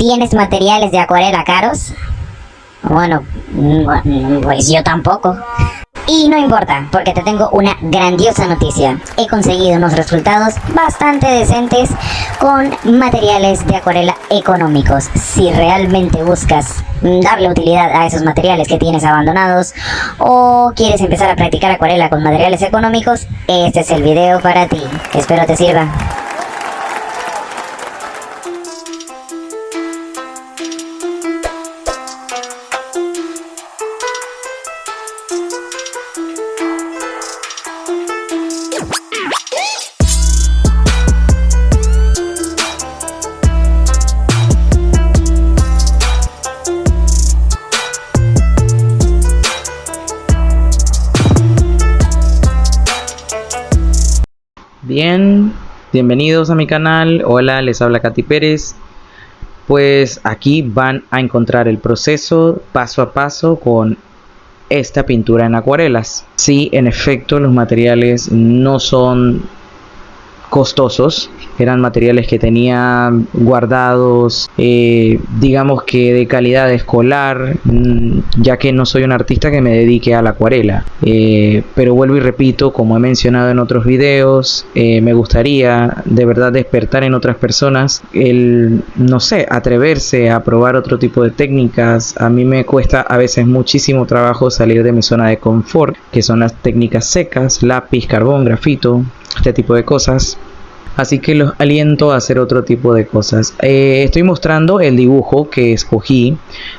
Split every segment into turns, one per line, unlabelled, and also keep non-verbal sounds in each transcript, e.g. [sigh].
¿Tienes materiales de acuarela caros? Bueno, mm, pues yo tampoco. Y no importa, porque te tengo una grandiosa noticia. He conseguido unos resultados bastante decentes con materiales de acuarela económicos. Si realmente buscas darle utilidad a esos materiales que tienes abandonados o quieres empezar a practicar acuarela con materiales económicos, este es el video para ti. Espero te sirva.
Bienvenidos a mi canal. Hola, les habla Katy Pérez. Pues aquí van a encontrar el proceso paso a paso con esta pintura en acuarelas. Sí, en efecto, los materiales no son costosos eran materiales que tenía guardados eh, digamos que de calidad escolar mm, ya que no soy un artista que me dedique a la acuarela. Eh, pero vuelvo y repito como he mencionado en otros videos eh, me gustaría de verdad despertar en otras personas el no sé atreverse a probar otro tipo de técnicas. A mí me cuesta a veces muchísimo trabajo salir de mi zona de confort que son las técnicas secas lápiz carbón grafito este tipo de cosas. Así que los aliento a hacer otro tipo de cosas. Eh, estoy mostrando el dibujo que escogí.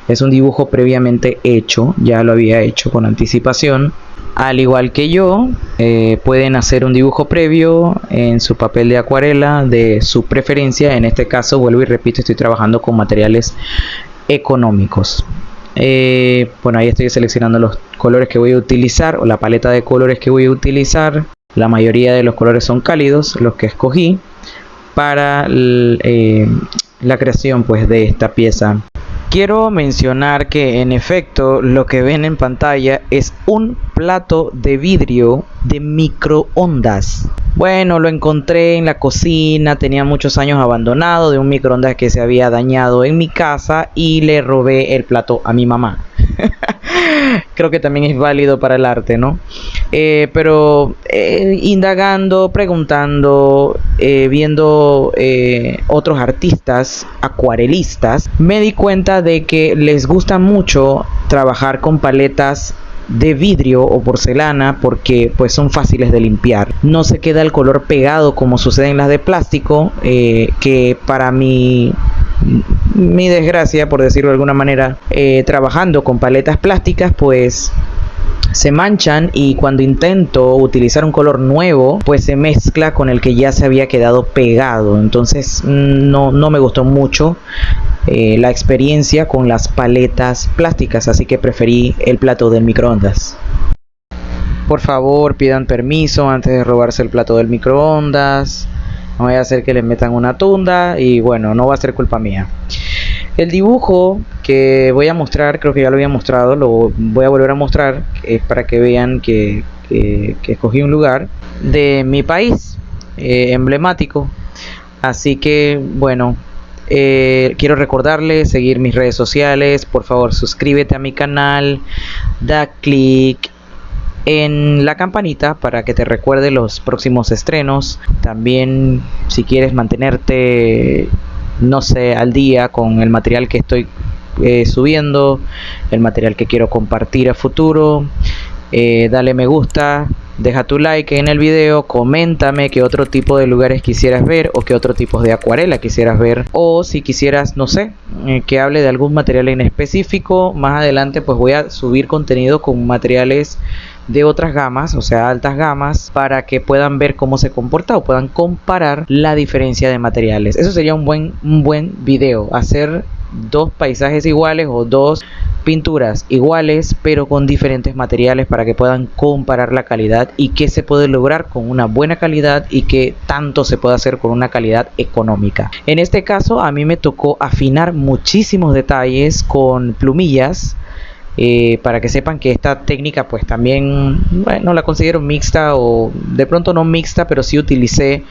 Es un dibujo previamente hecho. Ya lo había hecho con anticipación. Al igual que yo eh, pueden hacer un dibujo previo en su papel de acuarela de su preferencia. En este caso vuelvo y repito estoy trabajando con materiales económicos. Eh, bueno ahí estoy seleccionando los colores que voy a utilizar o la paleta de colores que voy a utilizar la mayoría de los colores son cálidos, los que escogí para eh, la creación pues de esta pieza. Quiero mencionar que en efecto lo que ven en pantalla es un plato de vidrio de microondas. Bueno, lo encontré en la cocina, tenía muchos años abandonado de un microondas que se había dañado en mi casa y le robé el plato a mi mamá. [laughs] creo que también es válido para el arte, ¿no? Eh, pero eh, indagando, preguntando, eh, viendo otros artistas, acuarelistas, me di cuenta de que les gusta mucho trabajar con paletas de vidrio o porcelana porque pues son fáciles de limpiar. No se queda el color pegado como sucede en las de plástico que para mi mi desgracia, por decirlo de alguna manera, eh, trabajando con paletas plásticas, pues se manchan y cuando intento utilizar un color nuevo pues se mezcla con el que ya se había quedado pegado. Entonces no, no me gustó mucho eh, la experiencia con las paletas plásticas así que preferí el plato del microondas por favor pidan permiso antes de robarse el plato del microondas no voy a hacer que le metan una tunda y bueno, no va a ser culpa mía. El dibujo que voy a mostrar, creo que ya lo había mostrado, lo voy a volver a mostrar, es para que vean que, escogí un lugar de mi país, eh, emblemático. Así que bueno, eh, quiero recordarles seguir mis redes sociales, por favor suscríbete a mi canal, da click en la campanita para que te recuerde los próximos estrenos. También si quieres mantenerte, no sé, al día con el material que estoy eh, subiendo, el material que quiero compartir a futuro, eh, dale me gusta, deja tu like en el video, coméntame qué otro tipo de lugares quisieras ver o qué otro tipo de acuarela quisieras ver. O si quisieras, no sé, eh, que hable de algún material en específico, más adelante pues voy a subir contenido con materiales de otras gamas, o sea, altas gamas, para que puedan ver cómo se comporta o puedan comparar la diferencia de materiales. Eso sería un buen, un buen video, hacer dos paisajes iguales o dos pinturas iguales pero con diferentes materiales para que puedan comparar la calidad y qué se puede lograr con una buena calidad y qué tanto se puede hacer con una calidad económica. En este caso a mí me tocó afinar muchísimos detalles con plumillas eh, para que sepan que esta técnica pues también bueno la considero mixta o de pronto no mixta pero sí utilicé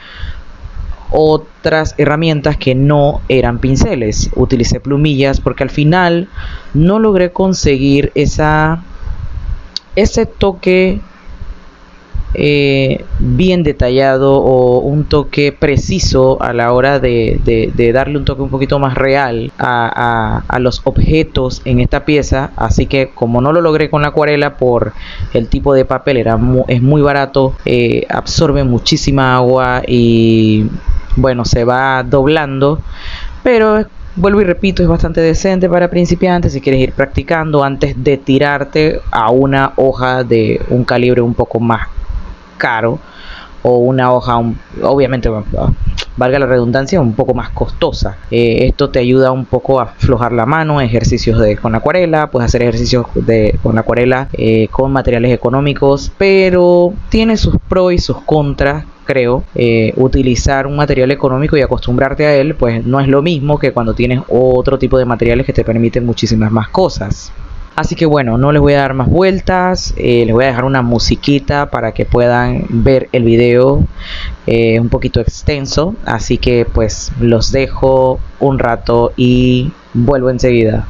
otras herramientas que no eran pinceles. Utilicé plumillas porque al final no logré conseguir esa ese toque eh, bien detallado o un toque preciso a la hora de, darle un toque un poquito más real a, los objetos en esta pieza así que como no lo logré con la acuarela por el tipo de papel era es muy barato eh, absorbe muchísima agua y bueno se va doblando pero vuelvo y repito es bastante decente para principiantes si quieres ir practicando antes de tirarte a una hoja de un calibre un poco más caro o una hoja obviamente valga la redundancia un poco más costosa. Eh, esto te ayuda un poco a aflojar la mano ejercicios de con acuarela puedes hacer ejercicios de con acuarela eh, con materiales económicos pero tiene sus pros y sus contras creo eh, utilizar un material económico y acostumbrarte a él pues no es lo mismo que cuando tienes otro tipo de materiales que te permiten muchísimas más cosas Así que bueno, no les voy a dar más vueltas, eh, les voy a dejar una musiquita para que puedan ver el video eh, un poquito extenso. Así que pues los dejo un rato y vuelvo enseguida.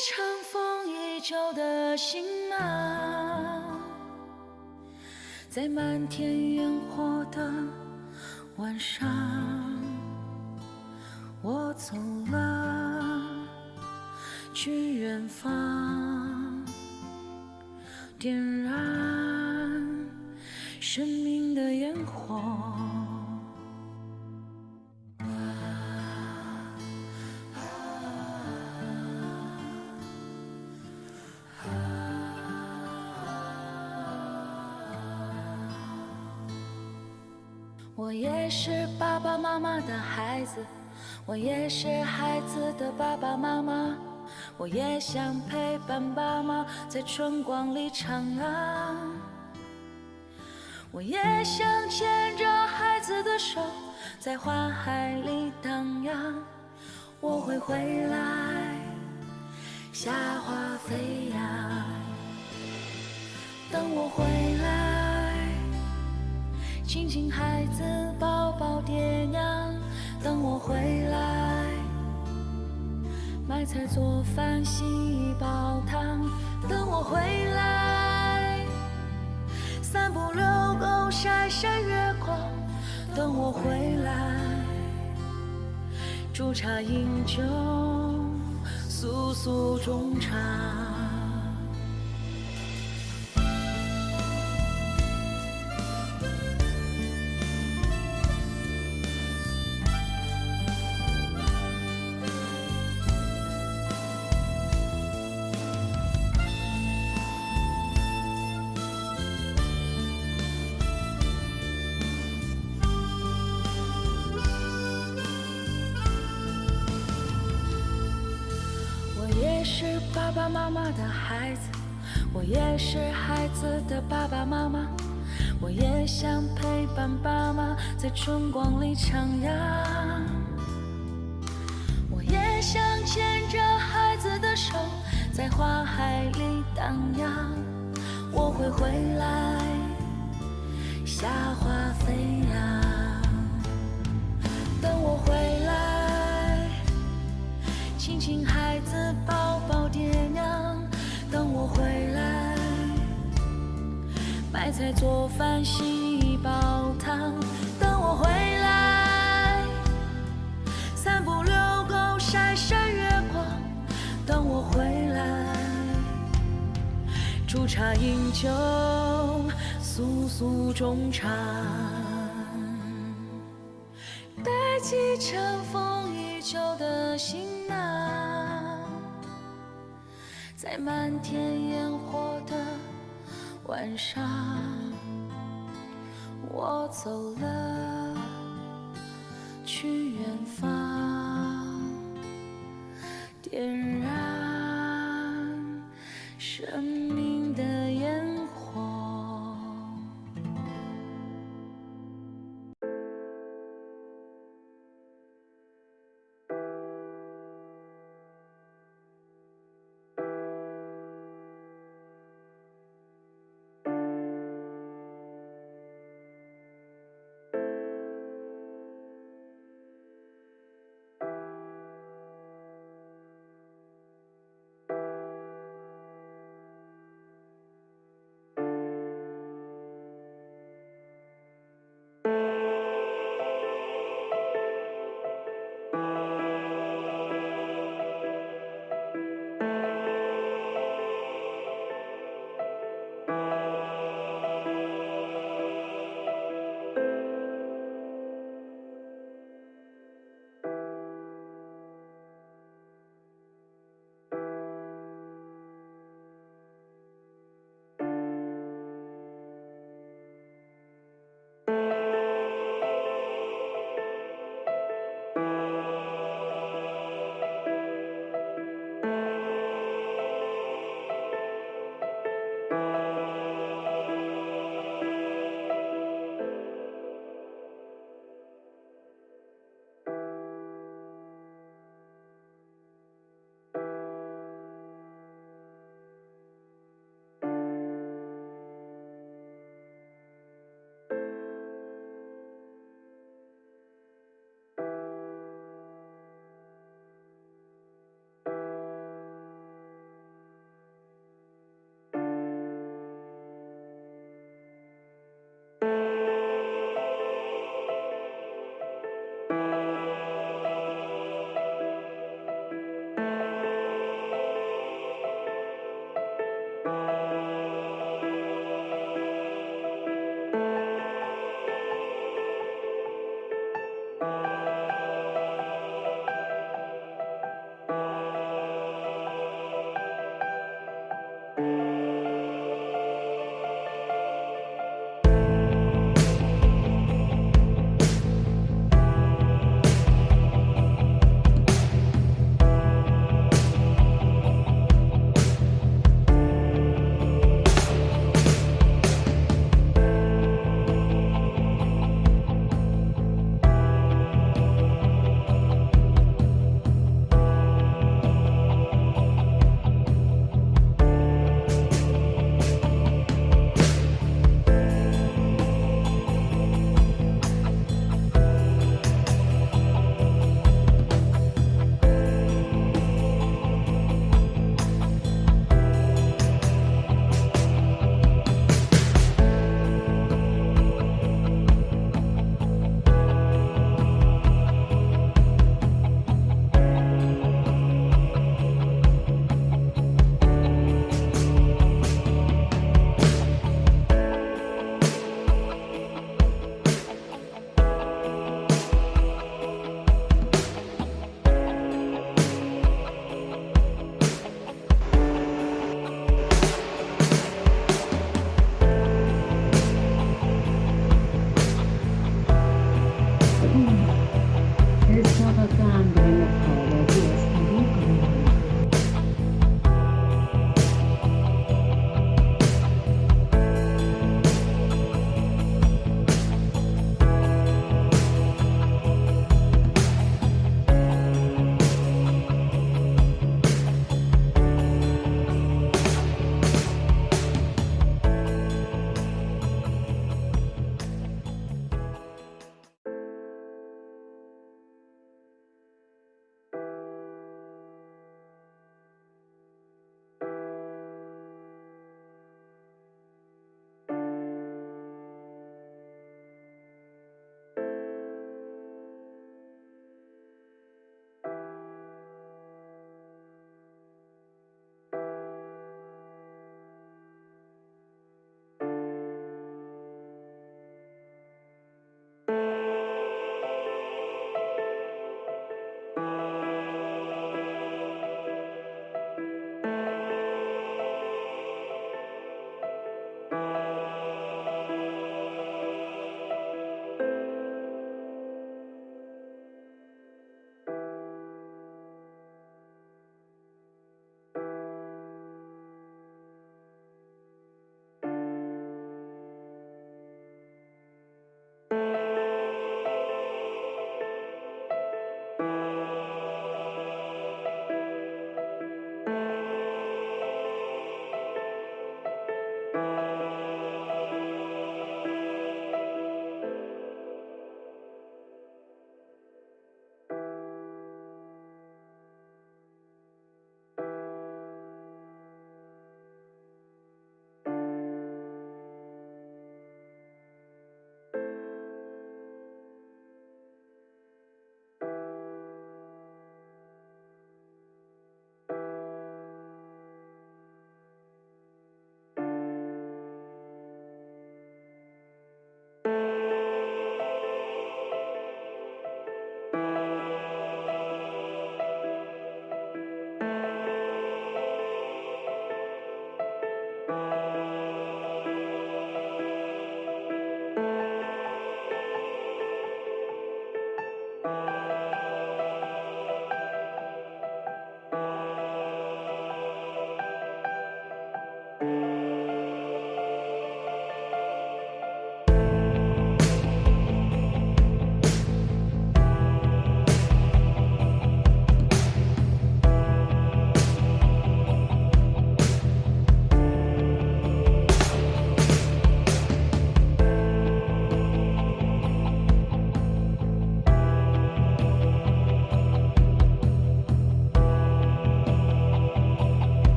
尘封已久的心啊，在漫天烟火的晚上，我走了，去远方，点燃生命的烟火。我也是爸爸妈妈的孩子，我也是孩子的爸爸妈妈，我也想陪伴爸妈在春光里徜徉，我也想牵着孩子的手在花海里荡漾。我会回来，夏花飞扬，等我回来。亲亲孩子，抱抱爹娘，等我回来。买菜做饭，洗衣煲汤，等我回来。散步遛狗，晒晒月光，等我回来。煮茶饮酒，诉诉衷肠。在春光里徜徉，我也想牵着孩子的手在花海里荡漾。我会回来，夏花飞扬，等我回来，亲亲孩子，抱抱。爹娘，等我回来，买菜做饭，洗衣煲汤。我回来，散步遛狗，晒晒月光。等我回来，煮茶饮酒，诉诉衷肠。背起尘封已久的行囊。在漫天烟火的晚上，我走了，去远方，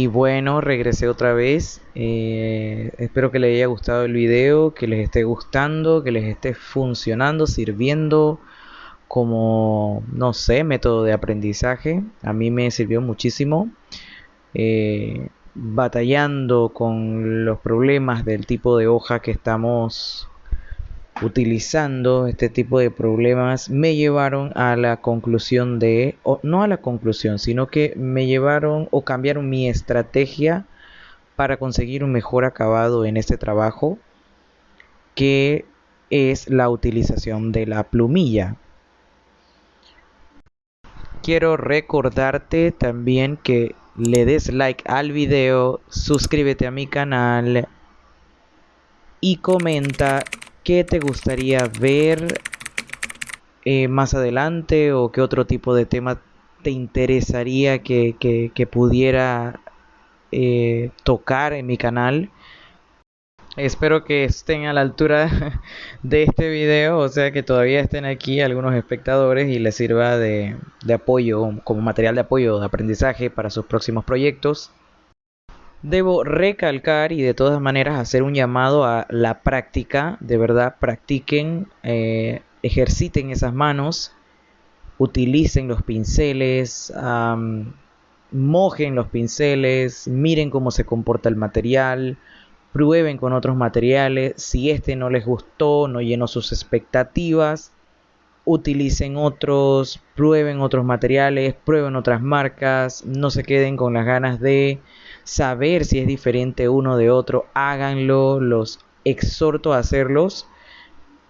Y bueno, regresé otra vez. Eh, espero que les haya gustado el video, que les esté gustando, que les esté funcionando, sirviendo como, no sé, método de aprendizaje. A mí me sirvió muchísimo. Eh, batallando con los problemas del tipo de hoja que estamos utilizando este tipo de problemas me llevaron a la conclusión de, o no a la conclusión, sino que me llevaron o cambiaron mi estrategia para conseguir un mejor acabado en este trabajo, que es la utilización de la plumilla. Quiero recordarte también que le des like al video, suscríbete a mi canal y comenta qué te gustaría ver eh, más adelante o qué otro tipo de tema te interesaría que, pudiera eh, tocar en mi canal. Espero que estén a la altura [laughs] de este video, o sea que todavía estén aquí algunos espectadores y les sirva de, de apoyo, como material de apoyo, de aprendizaje para sus próximos proyectos. Debo recalcar y de todas maneras hacer un llamado a la práctica, de verdad practiquen, eh, ejerciten esas manos, utilicen los pinceles, mojen los pinceles, miren cómo se comporta el material, prueben con otros materiales, si este no les gustó, no llenó sus expectativas, utilicen otros, prueben otros materiales, prueben otras marcas, no se queden con las ganas de saber si es diferente uno de otro, háganlo, los exhorto a hacerlos.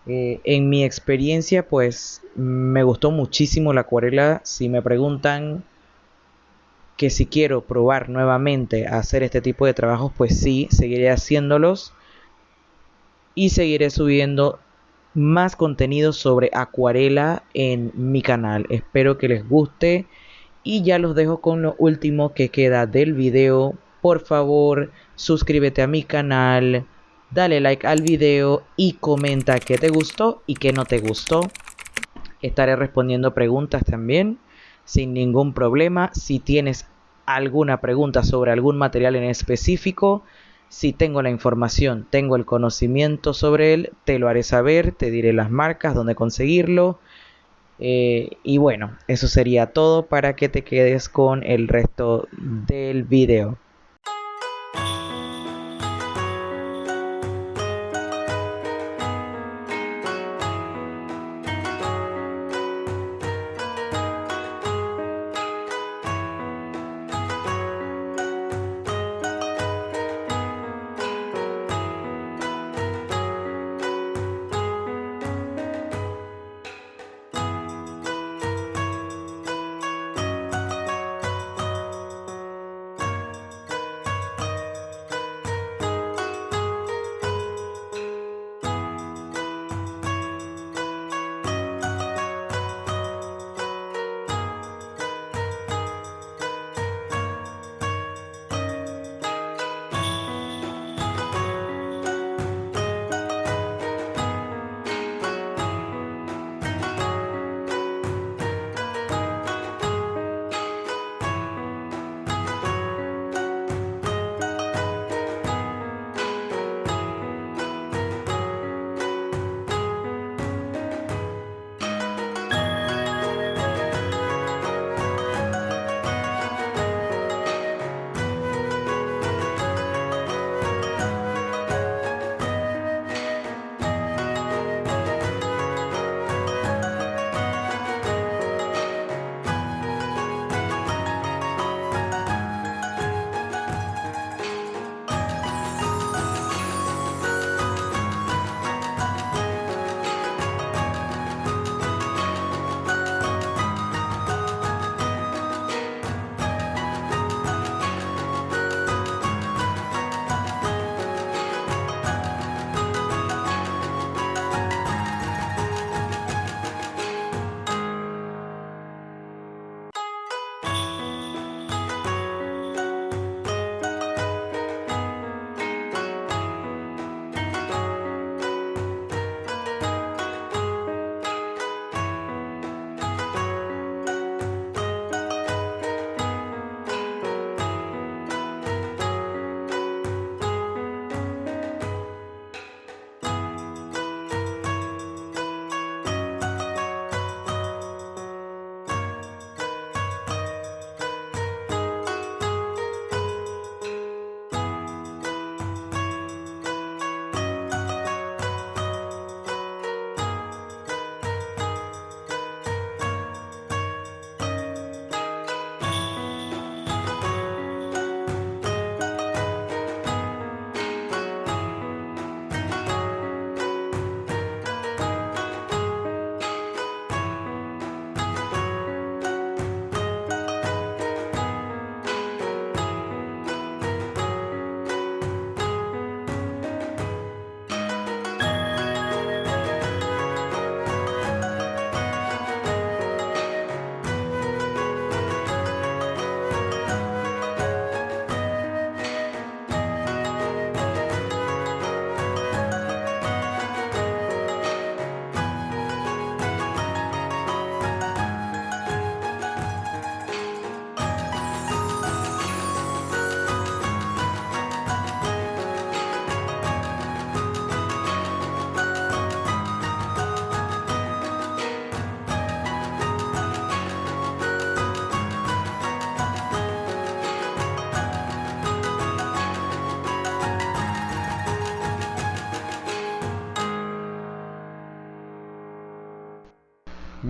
Eh, en mi experiencia, pues me gustó muchísimo la acuarela. Si me preguntan que si quiero probar nuevamente a hacer este tipo de trabajos, pues sí, seguiré haciéndolos y seguiré subiendo más contenido sobre acuarela en mi canal. Espero que les guste y ya los dejo con lo último que queda del video. Por favor, suscríbete a mi canal, dale like al video y comenta qué te gustó y qué no te gustó. Estaré respondiendo preguntas también sin ningún problema. Si tienes alguna pregunta sobre algún material en específico, si tengo la información, tengo el conocimiento sobre él, te lo haré saber, te diré las marcas, dónde conseguirlo eh, y bueno, eso sería todo para que te quedes con el resto del video.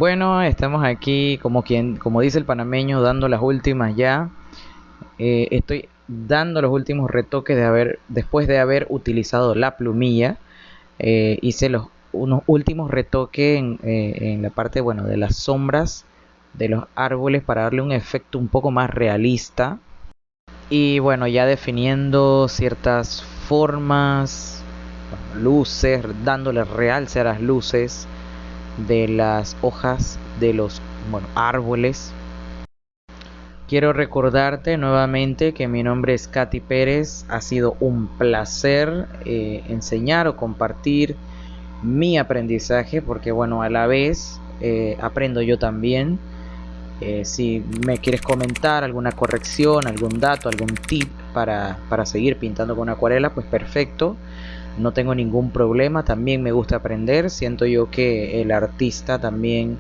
Bueno, estamos aquí como quien, como dice el panameño, dando las últimas ya. Eh, estoy dando los últimos retoques de haber, después de haber utilizado la plumilla. Eh, hice los unos últimos retoques en, eh, en, la parte bueno de las sombras de los árboles para darle un efecto un poco más realista y bueno ya definiendo ciertas formas luces dándole realce a las luces de las hojas de los bueno, árboles Quiero recordarte nuevamente que mi nombre es Katy Pérez. Ha sido un placer eh, enseñar o compartir mi aprendizaje porque bueno, a la vez eh, aprendo yo también. Eh, si me quieres comentar alguna corrección, algún dato, algún tip para, para seguir pintando con acuarela, pues perfecto no tengo ningún problema, también me gusta aprender, siento yo que el artista también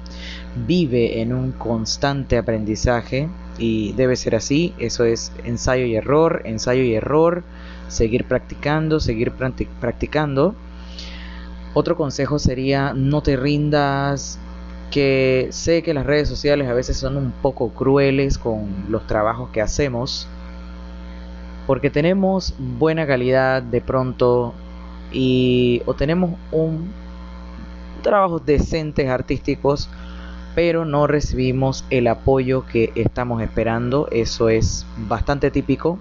vive en un constante aprendizaje y debe ser así, eso es ensayo y error, ensayo y error, seguir practicando, seguir practicando. Otro consejo sería no te rindas, que sé que las redes sociales a veces son un poco crueles con los trabajos que hacemos, porque tenemos buena calidad de pronto y o tenemos un trabajos decentes artísticos pero no recibimos el apoyo que estamos esperando. Eso es bastante típico.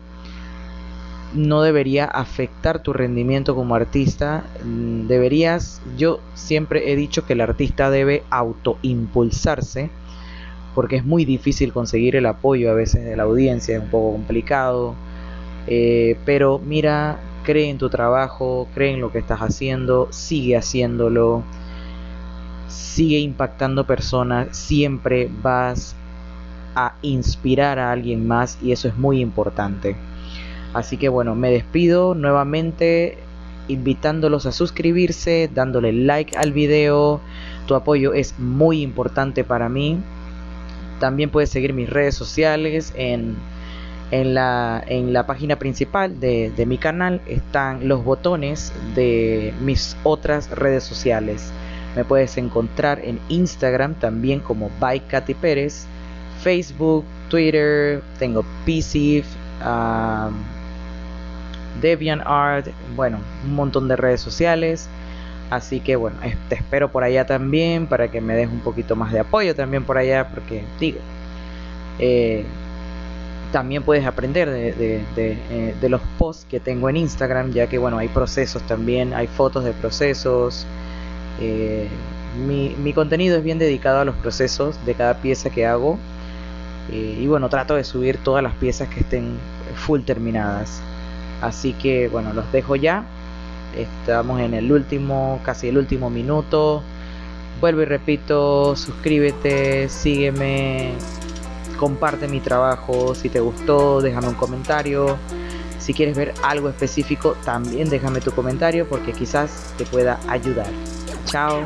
No debería afectar tu rendimiento como artista. Mm, deberías yo siempre he dicho que el artista debe autoimpulsarse porque es muy difícil conseguir el apoyo a veces de la audiencia es un poco complicado. Eh, pero mira cree en tu trabajo, cree en lo que estás haciendo, sigue haciéndolo, sigue impactando personas, siempre vas a inspirar a alguien más y eso es muy importante. Así que bueno, me despido nuevamente invitándolos a suscribirse, dándole like al video. Tu apoyo es muy importante para mí. También puedes seguir mis redes sociales en en la, en la página principal de, de, mi canal están los botones de mis otras redes sociales. Me puedes encontrar en Instagram también como by Facebook, Twitter, tengo PCF, um, DeviantArt, bueno, un montón de redes sociales. Así que bueno, te espero por allá también para que me des un poquito más de apoyo también por allá, porque digo, eh, también puedes aprender de, eh, de, los posts que tengo en Instagram, ya que bueno, hay procesos también, hay fotos de procesos. Eh, mi, mi, contenido es bien dedicado a los procesos de cada pieza que hago. Eh, y bueno, trato de subir todas las piezas que estén full terminadas. Así que bueno, los dejo ya. Estamos en el último, casi el último minuto. Vuelvo y repito, suscríbete, sígueme, comparte mi trabajo, si te gustó déjame un comentario, si quieres ver algo específico también déjame tu comentario porque quizás te pueda ayudar. Chao.